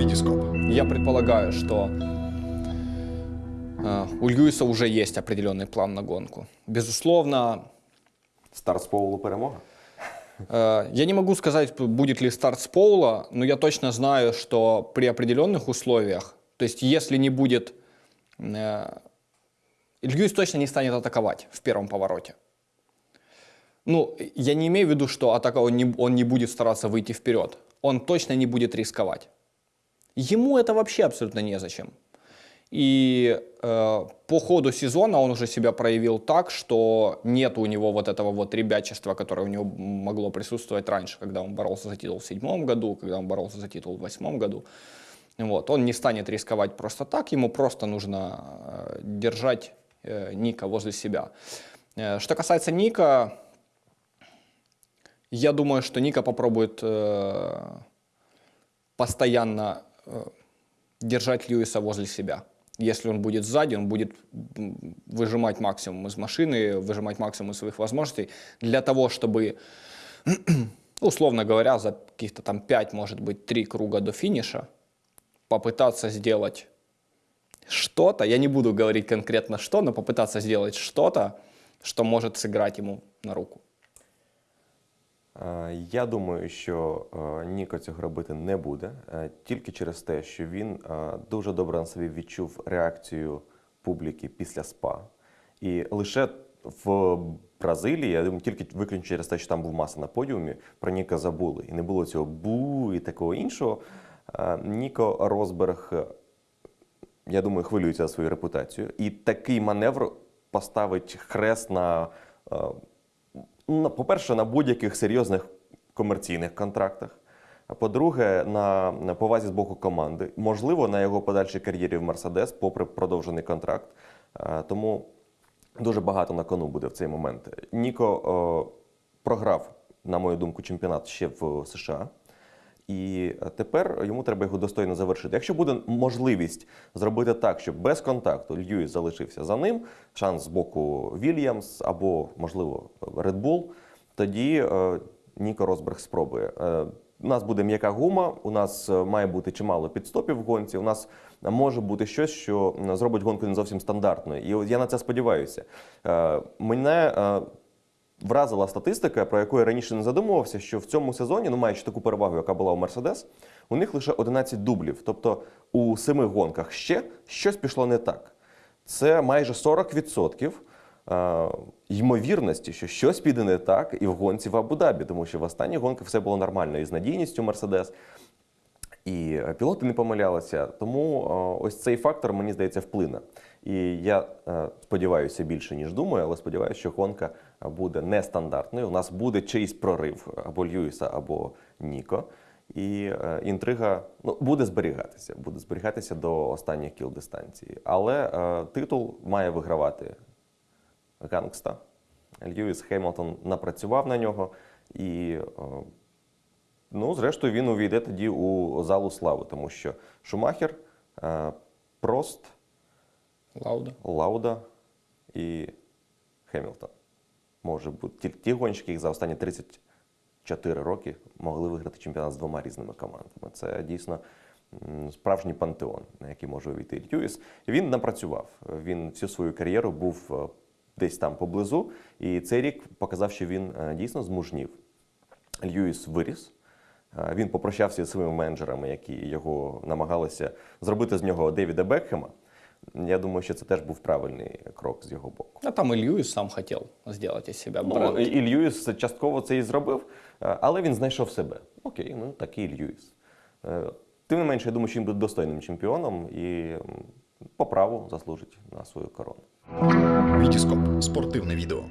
Витископ. Я предполагаю, что э, у Льюиса уже есть определенный план на гонку. Безусловно, Старт з Поулу перемога. Э, Я не могу сказать, будет ли старт с Поула, но я точно знаю, что при определенных условиях, то есть если не будет... э, Льюис точно не станет атаковать в первом повороте. Ну, я не имею в виду, что атака, он, не, он не будет стараться выйти вперед. Он точно не будет рисковать. Ему это вообще абсолютно незачем. И э, по ходу сезона он уже себя проявил так, что нет у него вот этого вот ребячества, которое у него могло присутствовать раньше, когда он боролся за титул в седьмом году, когда он боролся за титул в восьмом году. Вот. Он не станет рисковать просто так, ему просто нужно э, держать э, Ника возле себя. Э, Что касается Ника, я думаю, что Ника попробует э, постоянно держать Льюиса возле себя. Если он будет сзади, он будет выжимать максимум из машины, выжимать максимум из своих возможностей для того, чтобы, условно говоря, за каких-то там 5, может быть, 3 круга до финиша попытаться сделать что-то, я не буду говорить конкретно что, но попытаться сделать что-то, что может сыграть ему на руку. Е, Я думаю, що е, Ніко цього робити не буде, е, тільки через те, що він дуже добре на собі відчув реакцію публіки після СПА. І лише в Бразилії, я думаю, тільки виключно через те, що там був маса на подіумі, про Ніка забули. І не було цього бу і такого іншого. Ніко Розберг, я думаю, хвилюється за свою репутацію. І такий маневр поставить хрест на по-перше, на будь-яких серйозних комерційних контрактах. А по-друге, на, повазі з боку команди, можливо, на його подальшій кар'єрі в Мерседес, попри продовжений контракт. Тому дуже багато на кону буде в цей момент. Ніко о, програв, на мою думку, чемпіонат ще в США. І тепер йому треба його достойно завершити. Якщо буде можливість зробити так, щоб без контакту Льюіс залишився за ним, шанс з боку Вільямс або, можливо, Bull, тоді е, Ніко Росберг спробує. Е, у нас буде м'яка гума, у нас е, має бути чимало підстопів в гонці. У нас може бути щось, що зробить гонку не зовсім стандартною. І я на це сподіваюся. Е, Мене е, вразила статистика, про яку я раніше не задумувався, що в цьому сезоні, ну маючи таку перевагу, яка була у Мерседес, у них лише 11 дублів. Тобто у семи гонках ще щось пішло не так. Це майже 40% е, ймовірності, що щось піде не так і в гонці в Абу-Дабі, тому що в останніх гонках все було нормально і з надійністю Мерседес. І е, пілоти не помилялися. Тому е, ось цей фактор, мені здається, вплине. І я е, сподіваюся більше, ніж думаю, але сподіваюся, що гонка буде нестандартною. У нас буде чийсь прорив або Льюіса, або Ніко. І інтрига ну, буде зберігатися, буде зберігатися до останніх кіл дистанції. Але е, титул має вигравати Гангста. Льюіс Хеймлтон напрацював на нього і. е, Ну, зрештою, він увійде тоді у залу слави, тому що Шумахер, е, Прост, Лауда. Лауда і Хемілтон. Може бути ті, ті гонщики, які за останні 34 роки могли виграти чемпіонат з двома різними командами. Це дійсно справжній пантеон, на який може увійти Льюіс. Він напрацював. Він всю свою кар'єру був е, десь там поблизу, і цей рік показав, що він е, дійсно змужнів. Льюіс виріс. Е, Він попрощався зі своїми менеджерами, які його намагалися зробити з нього Девіда Бекхема. Я думаю, що це теж був правильний крок з його боку. А там и Льюис сам сделать из себя Ну, бренд. і і Льюіс частково це і зробив, е, але він знайшов себе. Окей, ну такий Льюіс. Е, Тим не менше, я думаю, що він буде достойним чемпіоном і по праву заслужить на свою корону. Витископ. Спортивне відео.